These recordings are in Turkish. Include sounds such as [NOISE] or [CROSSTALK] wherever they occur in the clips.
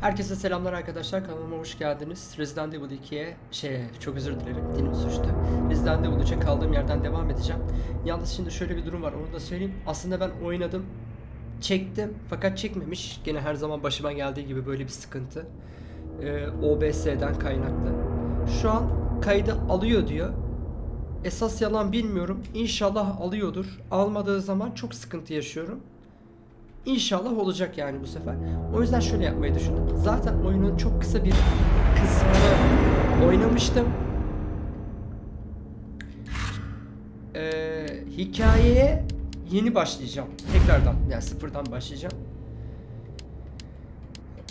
Herkese selamlar arkadaşlar kanalıma hoş geldiniz. Resident Evil 2'ye şey çok özür dilerim dilim suçtu. Resident Evil 3'e kaldığım yerden devam edeceğim. Yalnız şimdi şöyle bir durum var onu da söyleyeyim. Aslında ben oynadım. Çektim fakat çekmemiş. Gene her zaman başıma geldiği gibi böyle bir sıkıntı. Ee, OBS'den kaynaklı. Şu an kaydı alıyor diyor. Esas yalan bilmiyorum. İnşallah alıyordur. Almadığı zaman çok sıkıntı yaşıyorum. İnşallah olacak yani bu sefer. O yüzden şöyle yapmayı düşündüm. Zaten oyunun çok kısa bir kısmını oynamıştım. Ee, hikayeye yeni başlayacağım. Tekrardan yani sıfırdan başlayacağım.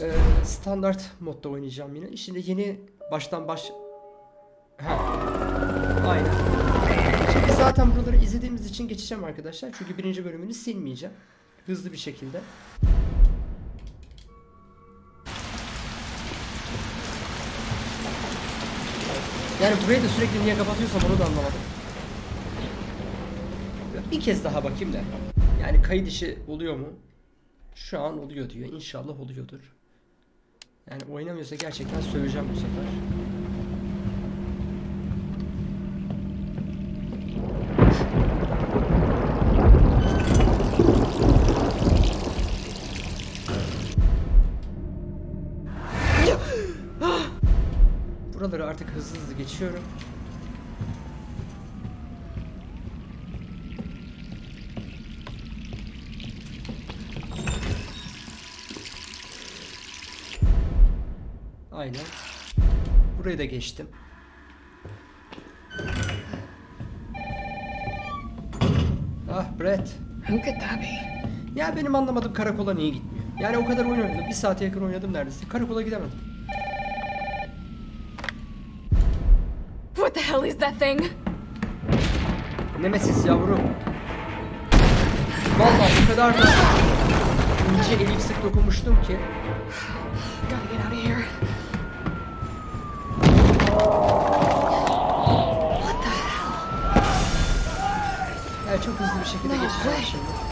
Ee, standart modda oynayacağım yine. Şimdi yeni baştan baş... Ha. Aynen. Şimdi zaten buraları izlediğimiz için geçeceğim arkadaşlar. Çünkü birinci bölümünü silmeyeceğim. Hızlı bir şekilde. Yani burayı da sürekli niye kapatıyorsam onu da anlamadım. Bir kez daha bakayım da. Yani kayıt işi oluyor mu? Şu an oluyor diyor. İnşallah oluyordur. Yani oynamıyorsa gerçekten söyleyeceğim bu sefer. Artık hızlı hızlı geçiyorum. Aynen. Burayı da geçtim. Ah Brett. Who could that be? Ya benim anlamadığım karakola niye gitmiyor? Yani o kadar oyun oynadım. Bir saate yakın oynadım neredeyse. Karakola gidemedim. That thing? Nemesis yavrum. Vallahi o kadar da ince elip sık dokunmuştum ki. What the hell? Yani çok hızlı bir şekilde No geçeceğim şimdi.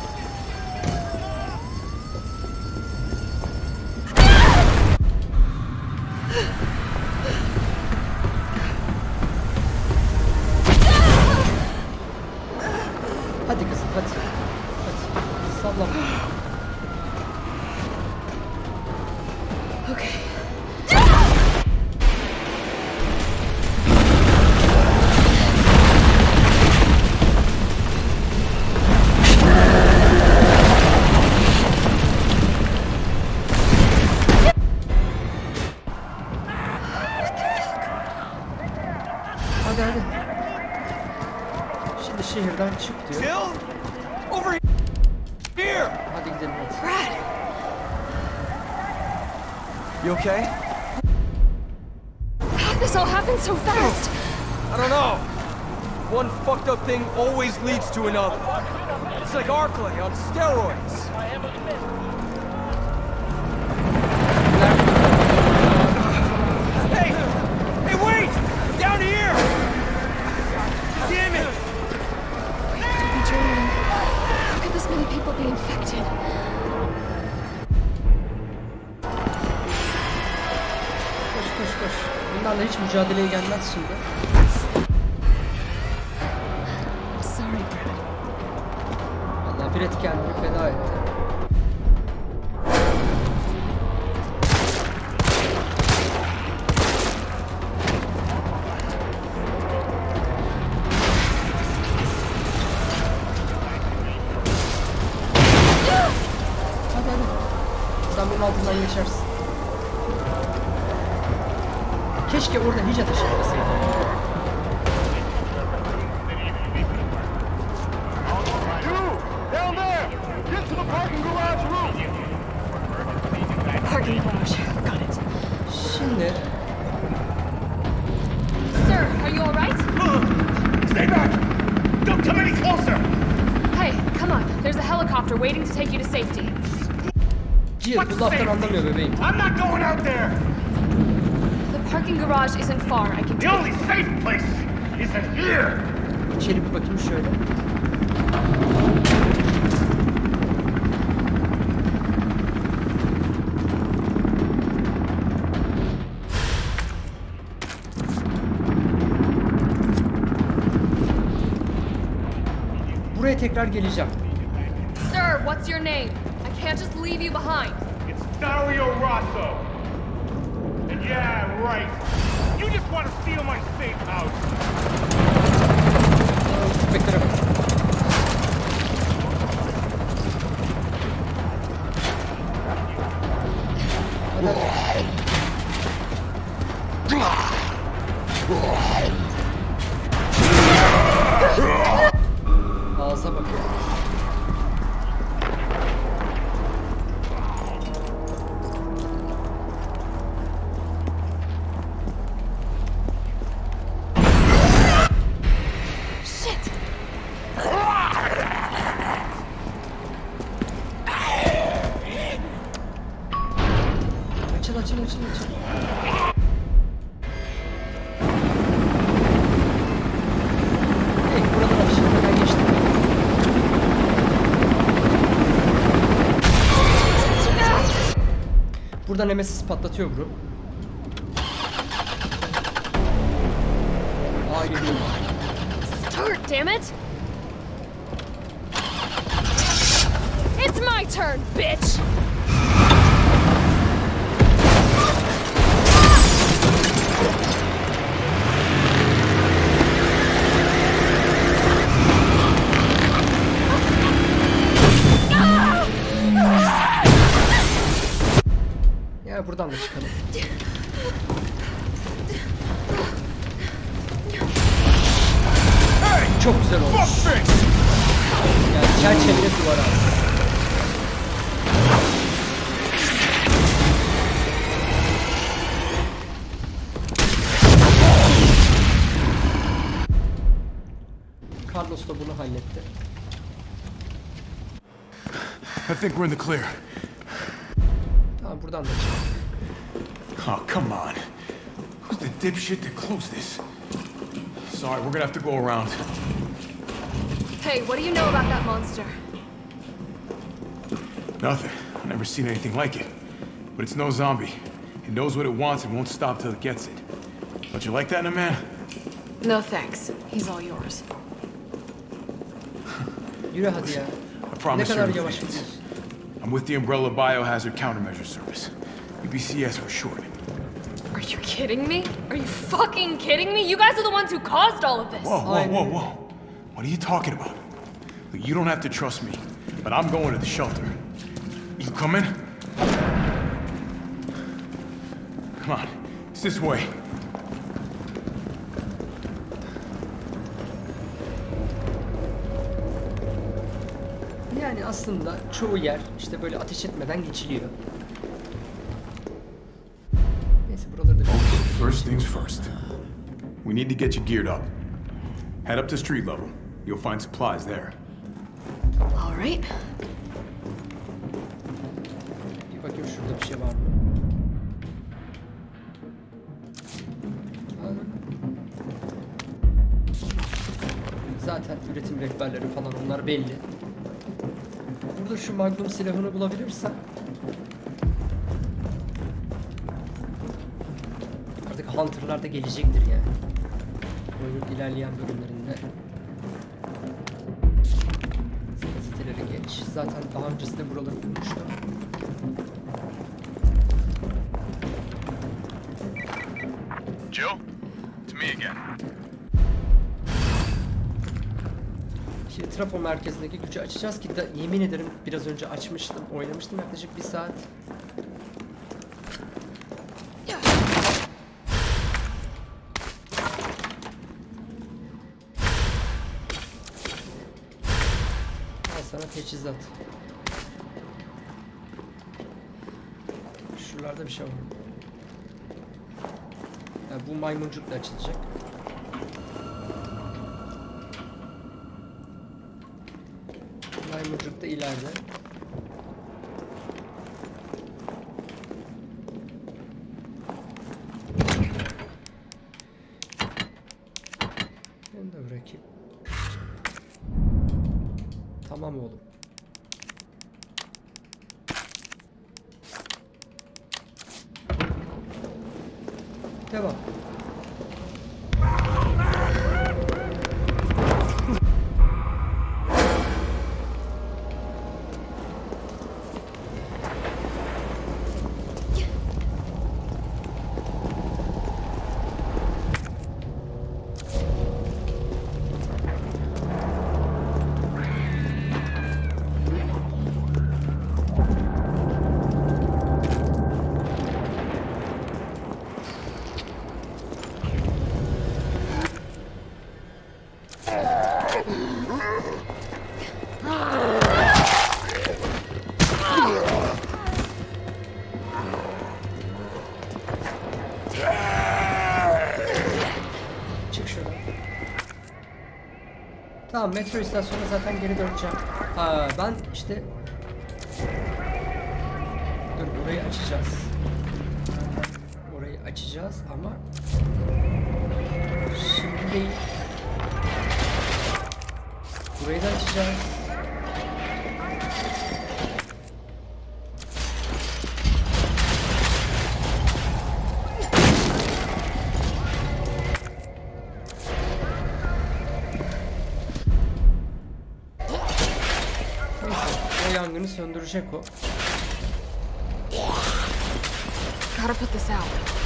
You okay? How'd this all happen so fast? I don't know. One fucked up thing always leads to another. It's like Arclay on steroids. Hey! Hey, wait! Down here! Damn it! I'm dreaming. How could this many people be infected? Bunlarla hiç mücadeleye gelmez şimdi. garage isn't far. I can. The only safe place isn't here. İçeri bir bakayım şöyle. Buraya tekrar geleceğim. Sir, what's your name? I can't just leave you behind. It's Dario Rosso. And yeah, right want to steal my safe house. Oh, pick it up. Buradan Nemesis patlatıyor bro. Start, damn it! It's my turn, bitch! Think we're in the clear. Tamam buradan da çıkalım. Oh, come on. Who's the dipshit that closed this? Sorry, we're gonna have to go around. Hey, what do you know about that monster? Nothing. I've never seen anything like it. But it's no zombie. It knows what it wants and won't stop till it gets it. Don't you like that in a man? No thanks. He's all yours. Yürü hadi ya. I Ne promise kadar you. yavaş gidiyorsun. I'm with the Umbrella Biohazard Countermeasure Service. UBCS for short. Are you kidding me? Are you fucking kidding me? You guys are the ones who caused all of this. Whoa, whoa, whoa, whoa. What are you talking about? Look, you don't have to trust me, but I'm going to the shelter. You coming? Come on, it's this way. Yani aslında çoğu yer işte böyle ateş etmeden geçiliyor. Neyse buraları da First things first. We need to get you geared up. Head up to street level. You'll find supplies there. All right. bir bakayım şurada bir şey var mı? Zaten üretim rehberleri falan onlar belli. Burada şu Magnum silahını bulabilirsem Artık Hunter'lar da gelecektir yani. Oyunun ilerleyen bölümlerinde. Gazeteleri geç. Zaten daha öncesinde buraları bulmuştum. Merkezindeki gücü açacağız ki da, yemin ederim biraz önce açmıştım, oynamıştım yaklaşık bir saat. Al sana teçhizat. Şuralarda bir şey var. Ha, bu maymuncukla açılacak. Maymuncuk da ileride. Tamam metro istasyonuna zaten geri döneceğim. Ha ben işte söndürecek o. Gotta put this out.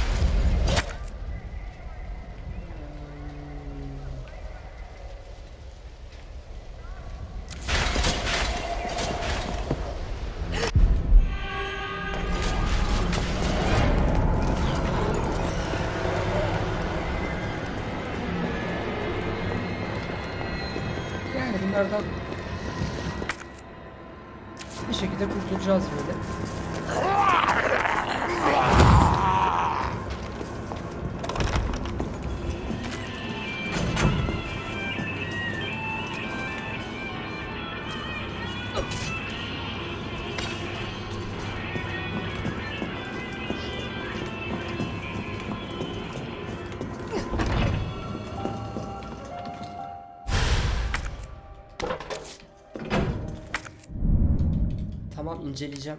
İnceleyeceğim.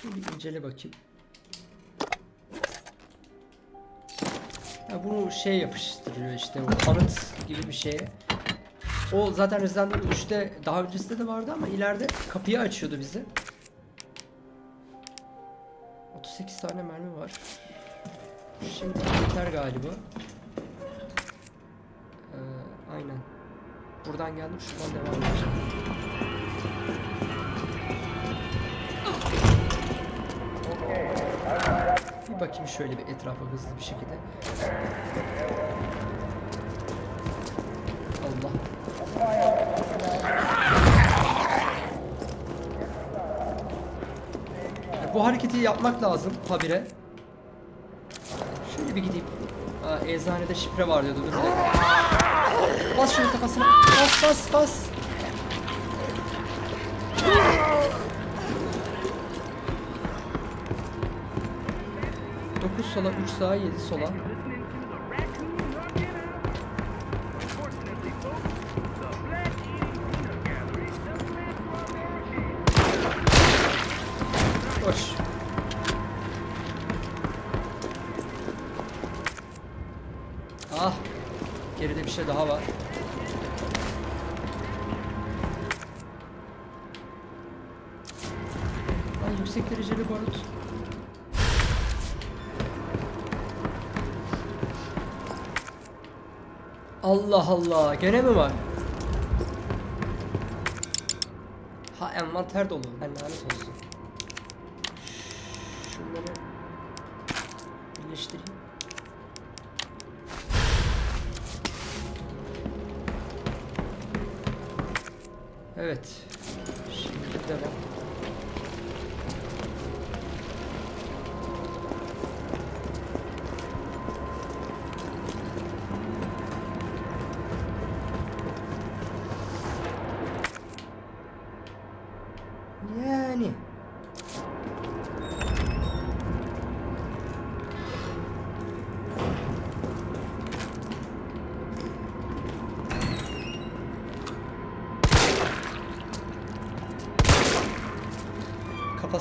Şimdi incele bakayım. Ya bunu şey yapıştırıyor işte o kanıt gibi bir şeye. O zaten Resident Evil 3'te daha öncesinde de vardı ama ileride kapıyı açıyordu bize. 38 tane mermi var. Şimdi yeter galiba. Ee, aynen. Buradan geldim şuradan devam edeceğim. Bakayım şöyle bir etrafa hızlı bir şekilde. Allah. Bu hareketi yapmak lazım habire. Şöyle bir gideyim. Aa, eczanede şifre var diyordu. Dur. Bas şunu kafasına. Bas bas bas. Sola, 3 sağa, 7 sola. Allah. Gene mi var? Ha envanter dolu. Ben lanet olsun.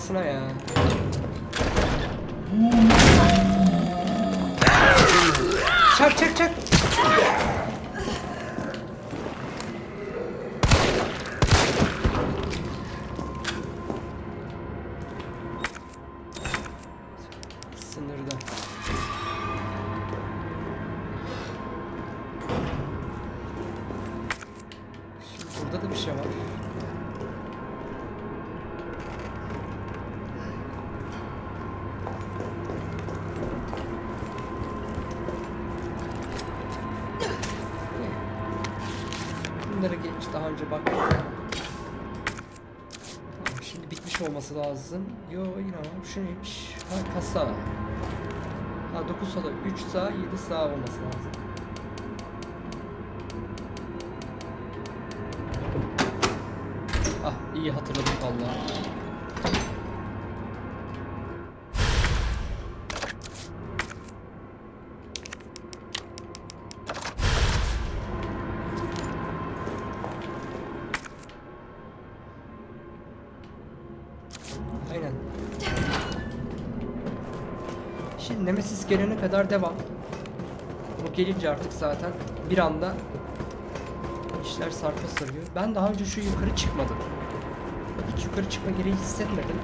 Kafasına ya. Çak çak çak. Olması lazım. Yo var. Şu neymiş? Ha kasa. Ha 9 sola 3 sağ 7 sağ olması lazım. Nemesis gelene kadar devam. O gelince artık zaten bir anda işler sarpa sarıyor. Ben daha önce şu yukarı çıkmadım. Hiç yukarı çıkma gereği hissetmedim.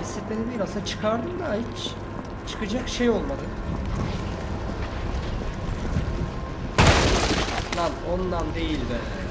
Hissetmedim değil aslında çıkardım da hiç çıkacak şey olmadı. Lan ondan değil be.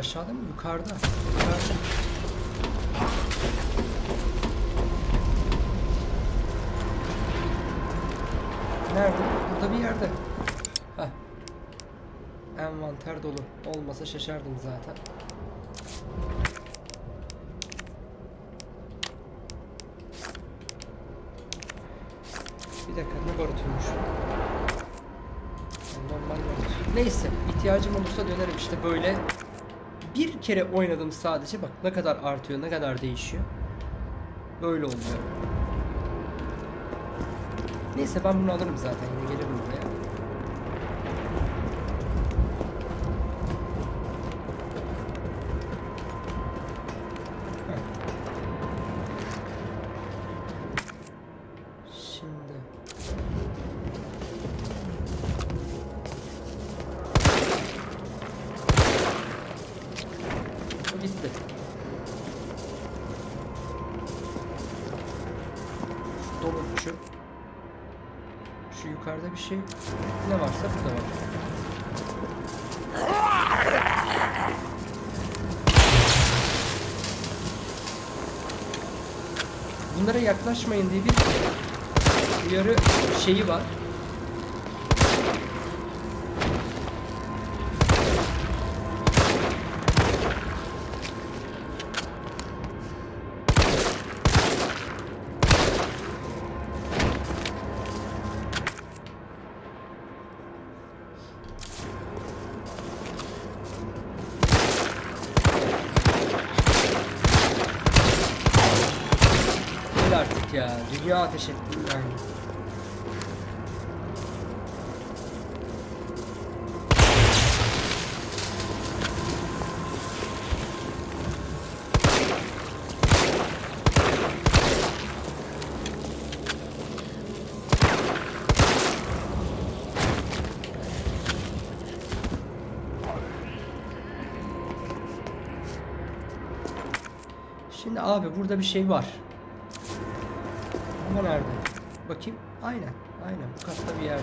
Aşağıda mı? Yukarıda. Yukarıda. Nerede? Burada bir yerde. Heh. Envanter dolu. Olmasa şaşardım zaten. Bir dakika ne barutuymuş? Normal barut. Neyse ihtiyacım olursa dönerim işte böyle. Bir kere oynadım sadece bak ne kadar artıyor ne kadar değişiyor. Böyle oluyor. Neyse ben bunu alırım zaten yine gelirim buraya. Şeyi var. Artık ya. Dünya ateş ettim Şimdi abi burada bir şey var. Ama nerede? Bakayım. Aynen. Aynen. Bu katta bir yerde.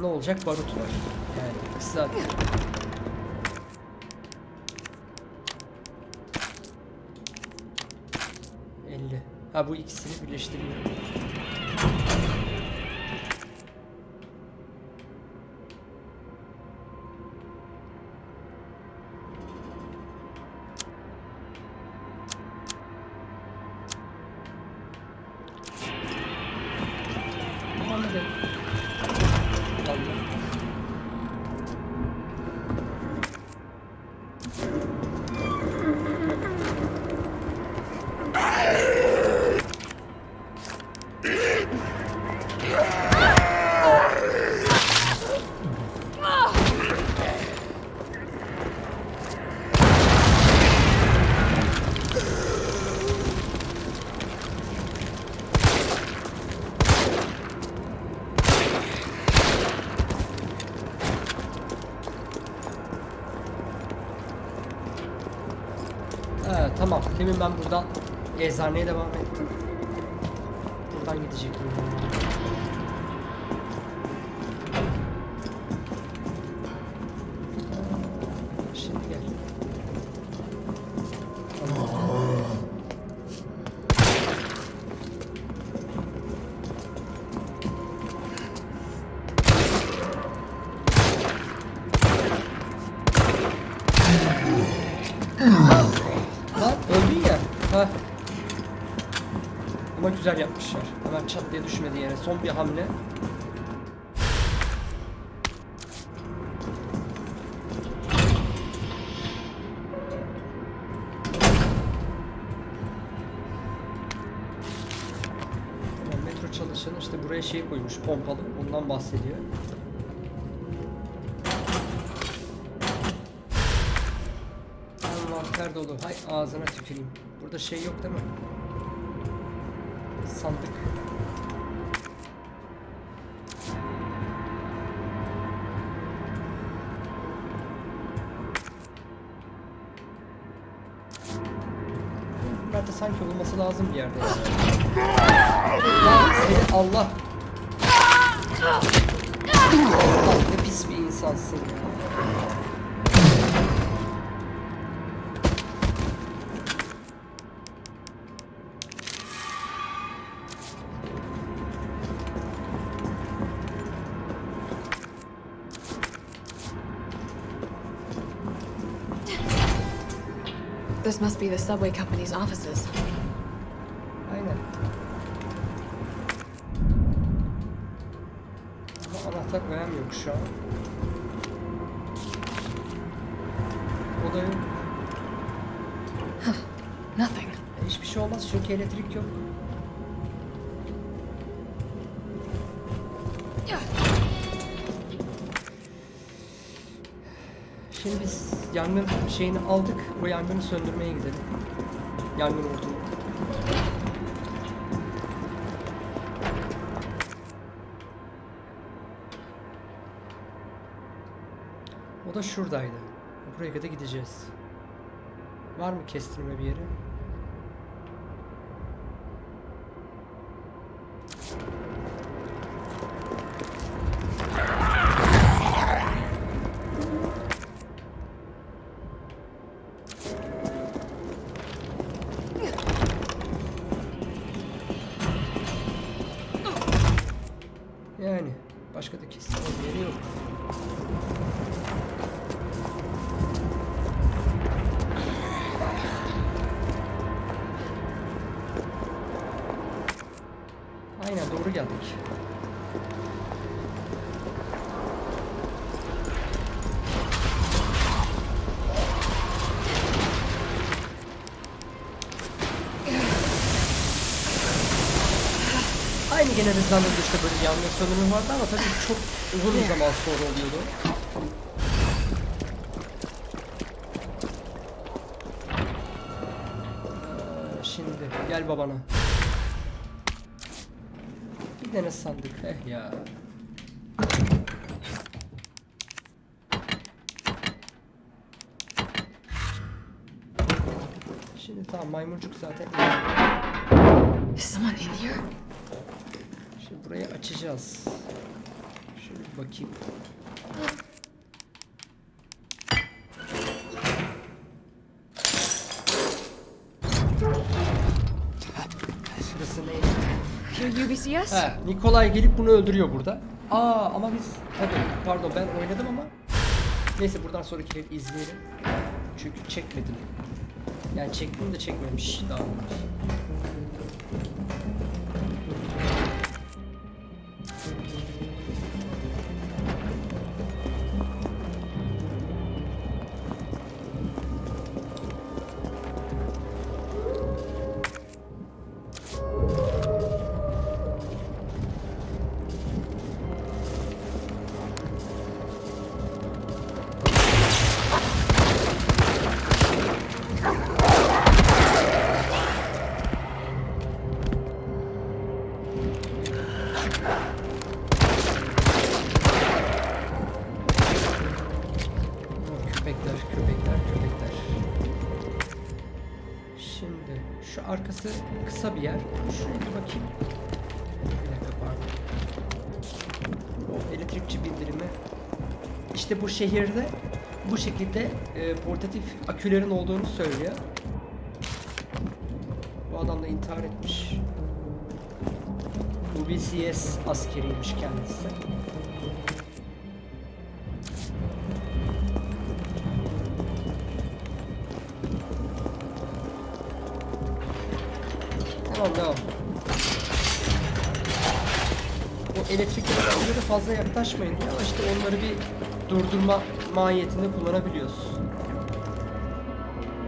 Ne olacak? Barut var. Yani kısa. bu ikisini birleştiriyorum. Anladım. Vallahi. Eczaneye devam ettim. Son bir hamle. Metro çalışanı işte buraya şey koymuş pompalı. Ondan bahsediyor. Envanter dolu. Hay ağzına tüküreyim. Burada şey yok değil mi? Sandık. Lazım bir yerde. Lan seni Allah. Allah ne pis bir insansın ya. This must be the subway company's offices. Yok şu an. O da yok. Nothing. Hiçbir şey olmaz çünkü elektrik yok. Şimdi biz yangın şeyini aldık. O yangını söndürmeye gidelim. Yangın hortumu. Şuradaydı. Buraya kadar gideceğiz. Var mı kestirme bir yeri? Gene Evil'da işte böyle yangın söndürme vardı ama tabii çok uzun bir zaman sonra oluyordu. Ee, Şimdi gel babana. Bir tane sandık. Eh ya. Şimdi tamam maymuncuk zaten. Şimdi burayı açacağız. Şöyle bakayım. Şurası neydi? UBCS? Ha, Nikolay gelip bunu öldürüyor burada. Aa ama biz tabii pardon ben oynadım ama neyse buradan sonraki ev izleyelim. Çünkü çekmedim. Yani çektim de çekmemiş daha doğrusu. İşte bu şehirde bu şekilde e, portatif akülerin olduğunu söylüyor. Bu adam da intihar etmiş. Bu BCS askeriymiş kendisi. Tamam devam. Elektrikli araçlara fazla yaklaşmayın diyor ama işte onları bir durdurma mahiyetinde kullanabiliyoruz.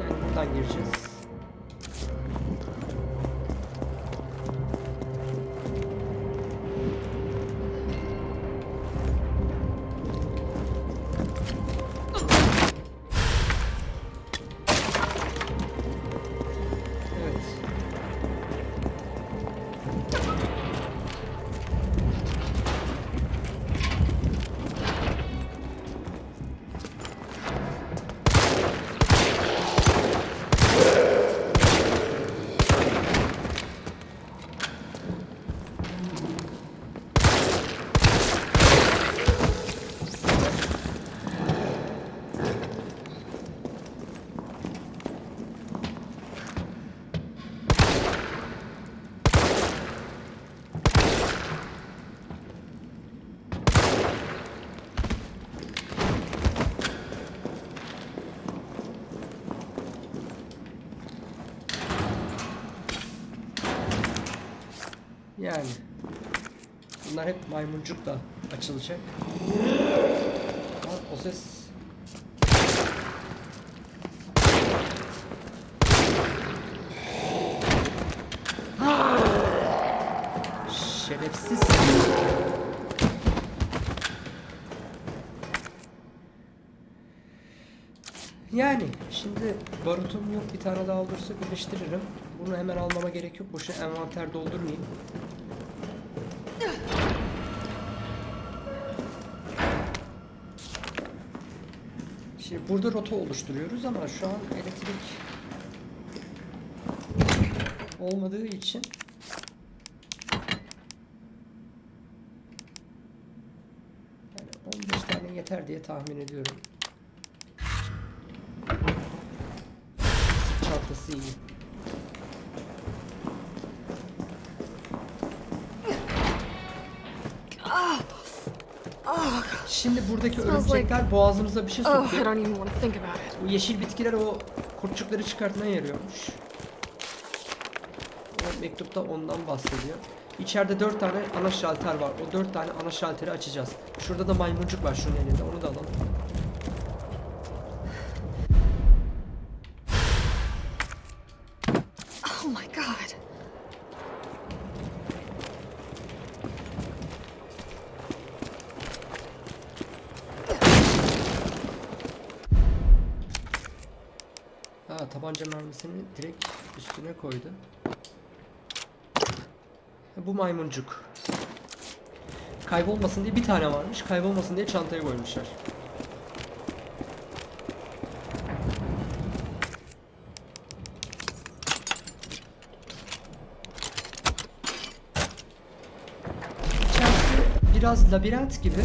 Yani buradan gireceğiz. Bunlar hep maymuncukla açılacak. O ses Şerefsiz. Yani şimdi barutum yok bir tane daha olursa birleştiririm. Bunu hemen almama gerek yok. Boşuna envanter doldurmayayım. Şimdi burada rota oluşturuyoruz ama şu an elektrik olmadığı için yani 15 tane yeter diye tahmin ediyorum. Çantası iyi. Şimdi buradaki örümcekler boğazınıza bir şey Oh, it. Bu yeşil bitkiler o kurtçukları çıkartmaya yarıyormuş. O mektupta ondan bahsediyor. İçeride dört tane ana şalter var. O dört tane ana şalteri açacağız. Şurada da maymuncuk var şunun elinde. Onu da alalım. Mermisini direkt üstüne koydu. Bu maymuncuk. Kaybolmasın diye bir tane varmış. Kaybolmasın diye çantaya koymuşlar. İçerisi biraz labirent gibi.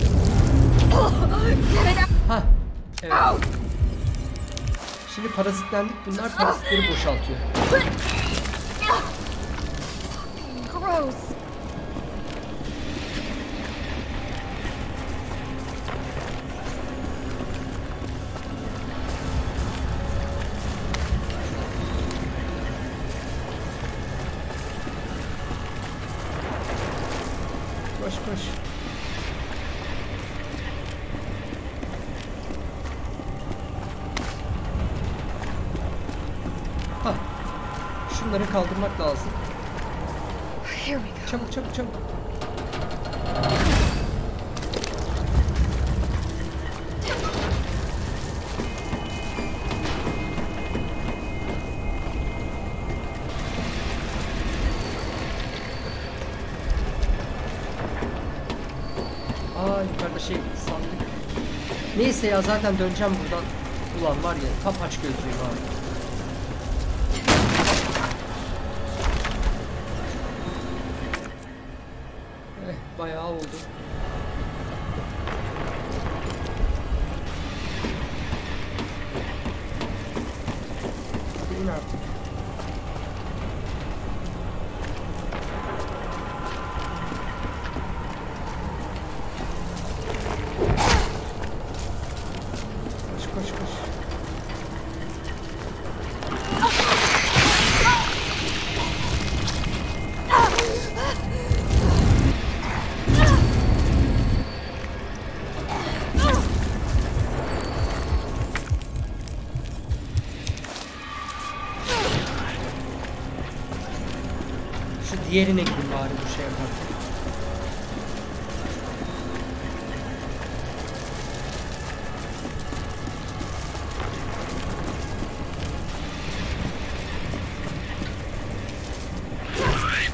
Ha, evet. Şimdi parazitlendik. Bunlar parazitleri boşaltıyor. [LAUGHS] Kaldırmak lazım. Çabuk çabuk çabuk. Aa yukarıda şey sandık. Neyse ya zaten döneceğim buradan. Ulan var ya tam aç gözlüyüm abi. Diğerine gidin bari bu şey yaparken.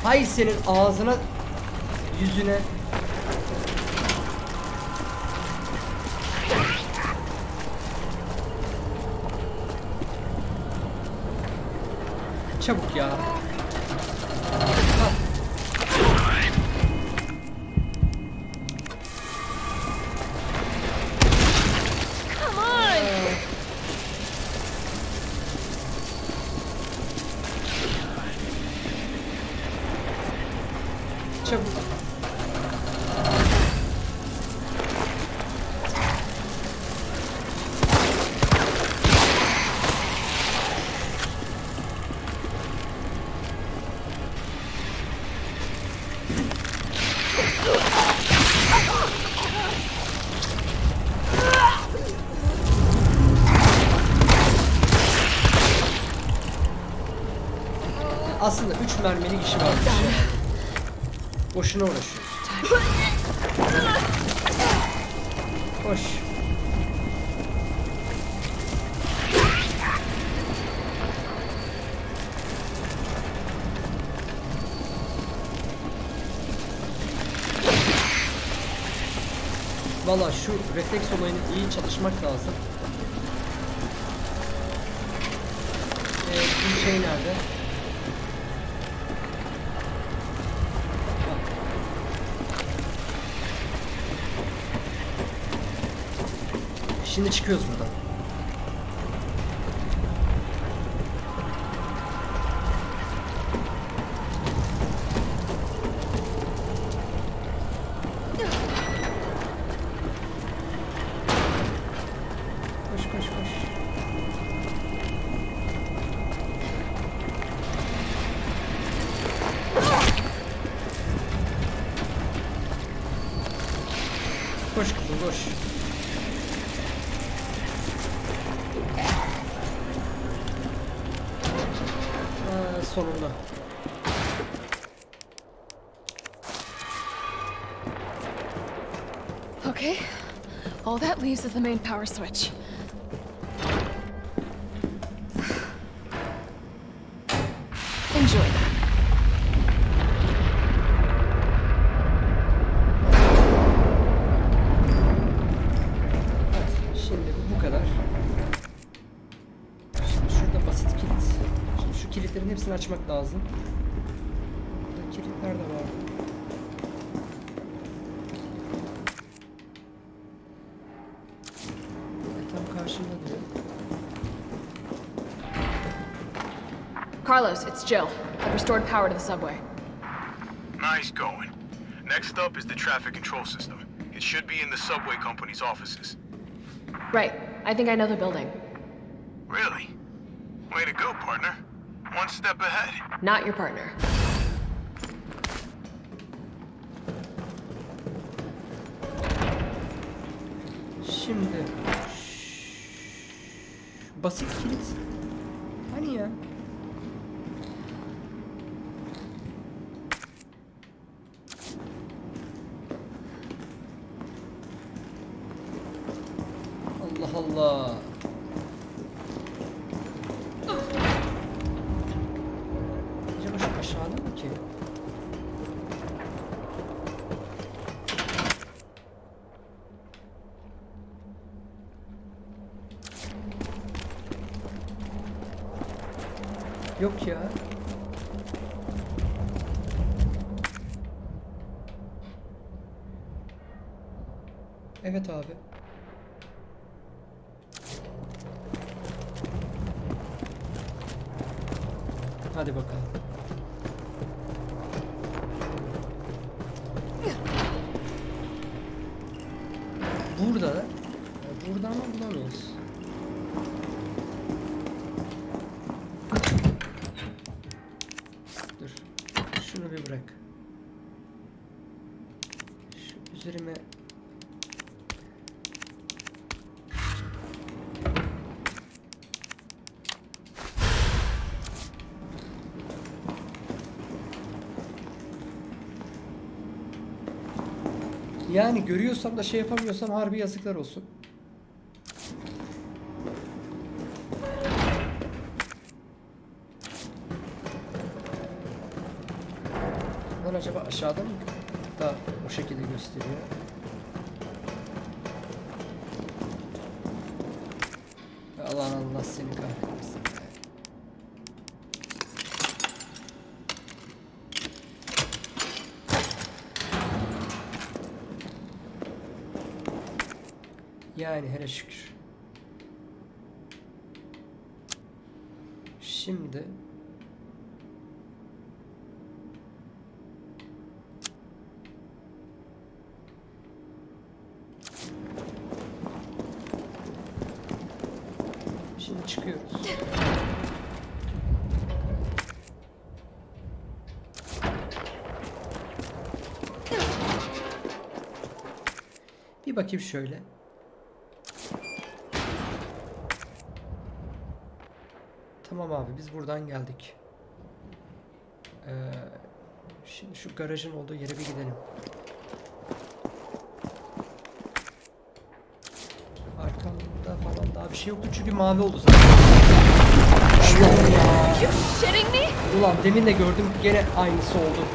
Hay senin ağzına yüzüne Çabuk ya. Mermilik işi varmış ya. Boşuna uğraşıyoruz. Koş. Valla şu refleks olayını iyi çalışmak lazım. Şimdi çıkıyoruz buradan. All that leaves is the main power switch. Enjoy that. Kilitlerin hepsini açmak lazım. Burada kilitler de var. Carlos, it's Jill. I've restored power to the subway. Nice going. Next up is the traffic control system. It should be in the subway company's offices. Right. I think I know the building. Really? Way to go, partner. One step ahead. Not your partner. Şimdi basit kilit. Hani ya? Evet abi. Hadi bakalım. Burada da. Burada ama bulamıyoruz. Dur. Şunu bir bırak. Şu üzerime Yani görüyorsam da şey yapamıyorsam harbi yazıklar olsun. Lan acaba aşağıda mı? Da o şekilde gösteriyor. Allah Allah seni kahretmesin. be. Yani hele şükür. Şimdi Şimdi çıkıyoruz. Bir bakayım şöyle. Tamam abi biz buradan geldik. Ee, şimdi şu garajın olduğu yere bir gidelim. Arkamda falan daha bir şey yoktu çünkü mavi oldu zaten. Allah ya. Me? Ulan demin de gördüm gene aynısı oldu.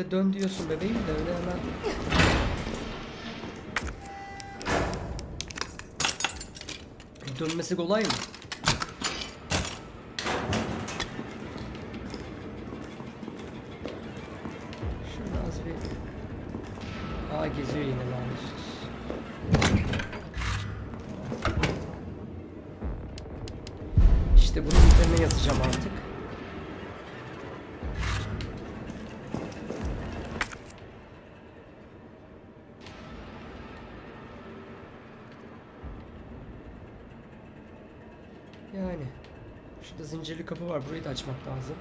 Ya işte öyle dön diyorsun bebeğim de öyle hemen. Dönmesi kolay mı? Şurada zincirli kapı var. Burayı da açmak lazım.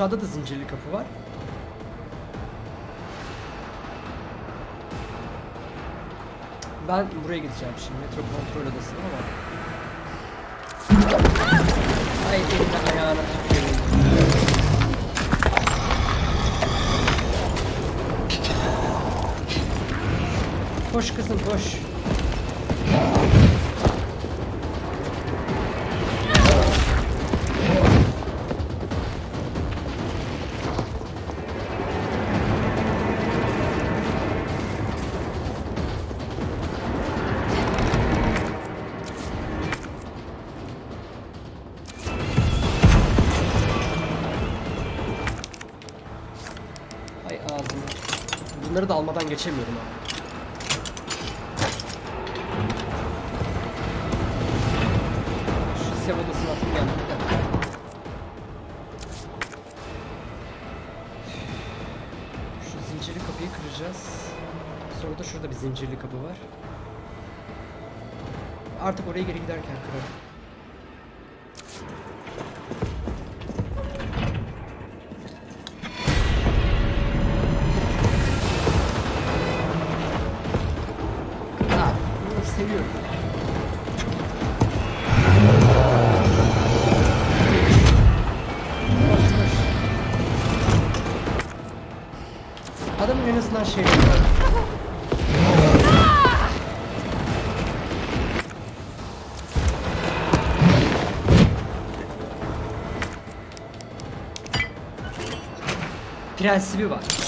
Aşağıda da zincirli kapı var. Ben buraya gideceğim şimdi. Metro kontrol odasına ama. Ay eline ayağına tüküreyim. Koş kızım koş. Almadan geçemiyorum abi. Şu sev odasına atayım geldi. Bir dakika. Şu zincirli kapıyı kıracağız. Sonra da şurada bir zincirli kapı var. Artık oraya geri giderken kırarım. Azından şey var. Prensibi var.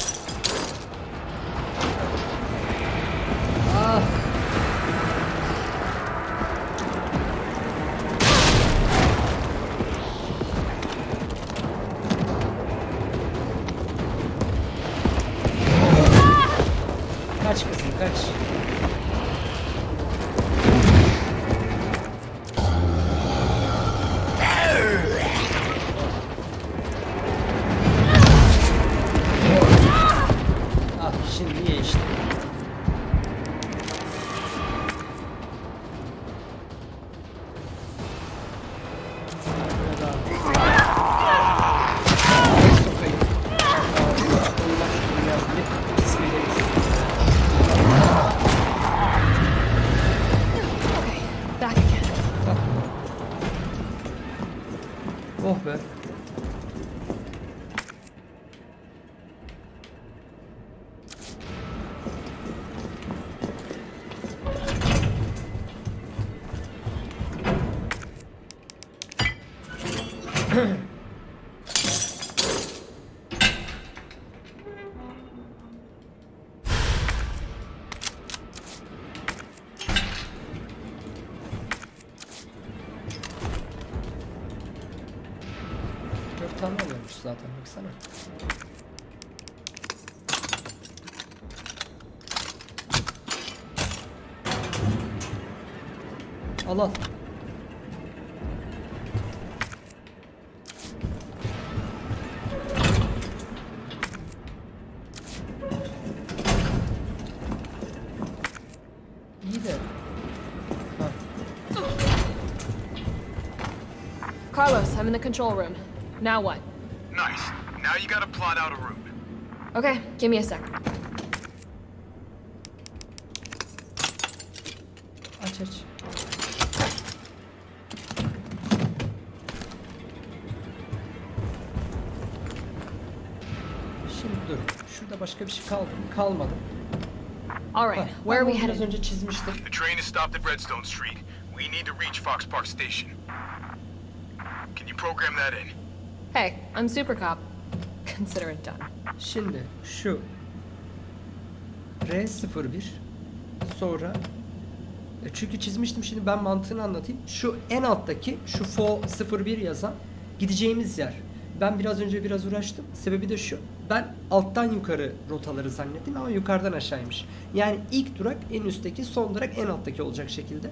I'm in the control room. Now what? Nice. Now you gotta plot out a route. Okay, give me a sec. Aç aç. Şimdi dur. Şurada başka bir şey kaldı mı? Kalmadı. All Bak, right, ben where are we headed? önce çizmiştim. The train is stopped at Redstone Street. We need to reach Fox Park Station. Can you program that in? Hey, I'm Super Cop. [LAUGHS] Consider it done. Şimdi şu R01 sonra e, çünkü çizmiştim şimdi ben mantığını anlatayım. Şu en alttaki şu FO 01 yazan gideceğimiz yer. Ben biraz önce biraz uğraştım. Sebebi de şu. Ben alttan yukarı rotaları zannettim ama yukarıdan aşağıymış. Yani ilk durak en üstteki, son durak en alttaki olacak şekilde.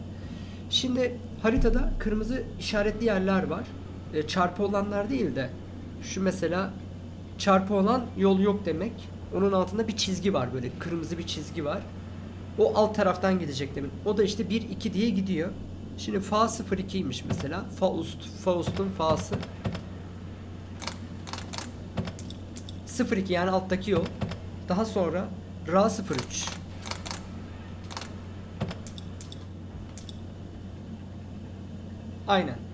Şimdi haritada kırmızı işaretli yerler var. E, çarpı olanlar değil de şu mesela çarpı olan yol yok demek. Onun altında bir çizgi var böyle kırmızı bir çizgi var. O alt taraftan gidecek demin. O da işte 1 2 diye gidiyor. Şimdi fa 02'ymiş mesela. Faust, Faust'un fa'sı. 02 yani alttaki yol. Daha sonra Ra 03. Aynen.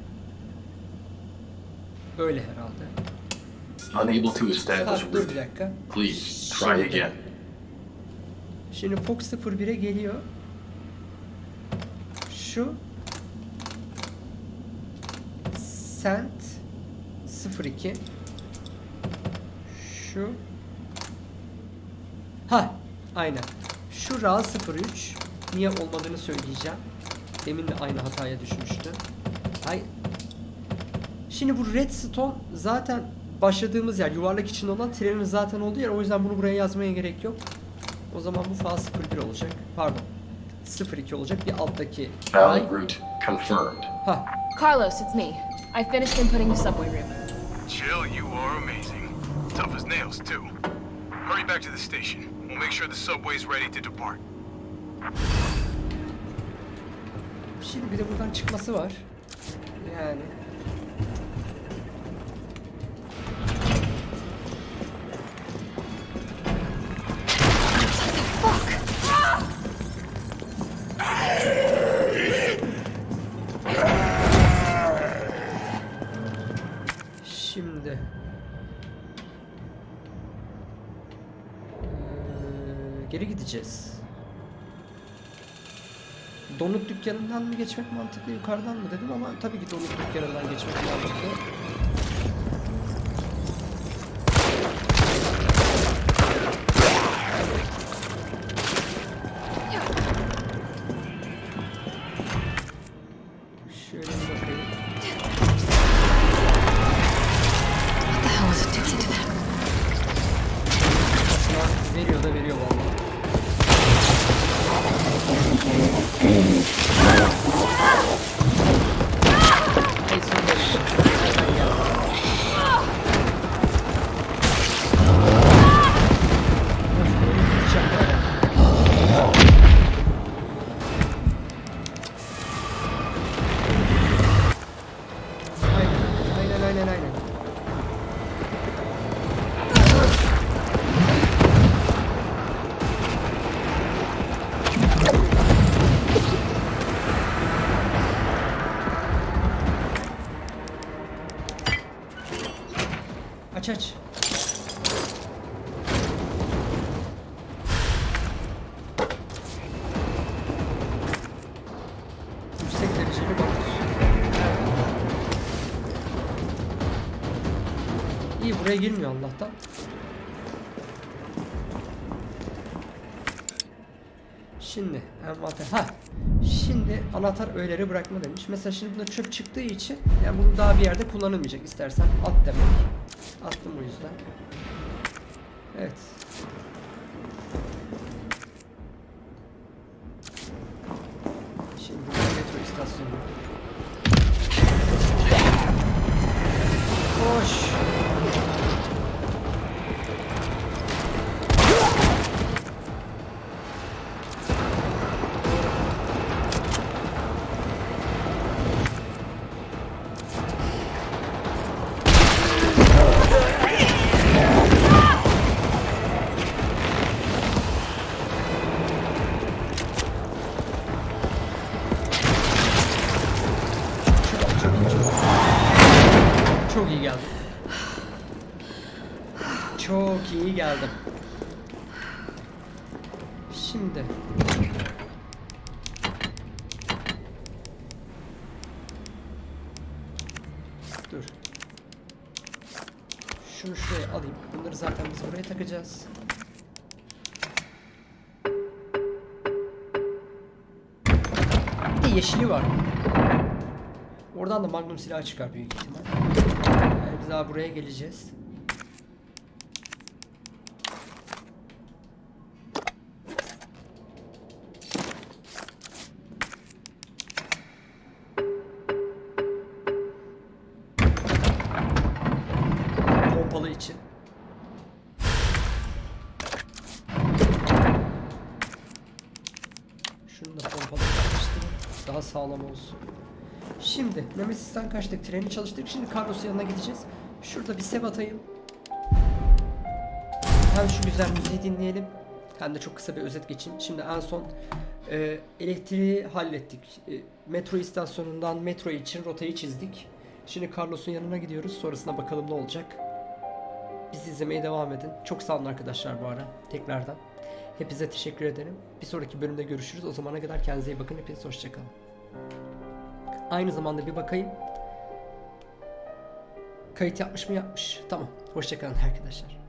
Öyle herhalde. Unable to establish dur bir route. dakika. Please try again. Şimdi Fox 01'e geliyor. Şu Sent 02 Şu Ha, aynen. Şu Ra 03 niye olmadığını söyleyeceğim. Demin de aynı hataya düşmüştü. Hay. Şimdi bu Redstone zaten başladığımız yer yuvarlak için olan trenin zaten olduğu yer. O yüzden bunu buraya yazmaya gerek yok. O zaman bu fa 01 olacak. Pardon. 02 olacak. Bir alttaki. Valid route confirmed. Ha. Carlos, it's me. I finished inputting the subway route. Chill, you are amazing. Tough as nails, too. Hurry back to the station. We'll make sure the subway's ready to depart. Şimdi bir de buradan çıkması var. Yani. Dükkanından mı geçmek mantıklı, yukarıdan mı dedim ama tabii ki donut dükkanından geçmek mantıklı. Aç aç. Yüksek. İyi buraya girmiyor Allah'tan. Şimdi envanter. Ha. Şimdi anahtar öğeleri bırakma demiş. Mesela şimdi bunda çöp çıktığı için yani bunu daha bir yerde kullanılmayacak. İstersen at demek. Attım o yüzden. Evet. Çok iyi geldim. Çok iyi geldim. Şimdi. Dur. Şunu şuraya alayım. Bunları zaten biz oraya takacağız. Bir de yeşili var. Oradan da magnum silah çıkar büyük ihtimal. Daha buraya geleceğiz. Nemesis'ten kaçtık. Treni çalıştık. Şimdi Carlos'un yanına gideceğiz. Şurada bir sev atayım. Hem şu güzel müziği dinleyelim. Hem de çok kısa bir özet geçeyim. Şimdi en son e, elektriği hallettik. E, metro istasyonundan metro için rotayı çizdik. Şimdi Carlos'un yanına gidiyoruz. Sonrasına bakalım ne olacak. Bizi izlemeye devam edin. Çok sağ olun arkadaşlar bu ara. Tekrardan. Hepinize teşekkür ederim. Bir sonraki bölümde görüşürüz. O zamana kadar kendinize iyi bakın. Hepiniz hoşçakalın. Aynı zamanda bir bakayım. Kayıt yapmış mı yapmış. Tamam. Hoşçakalın arkadaşlar.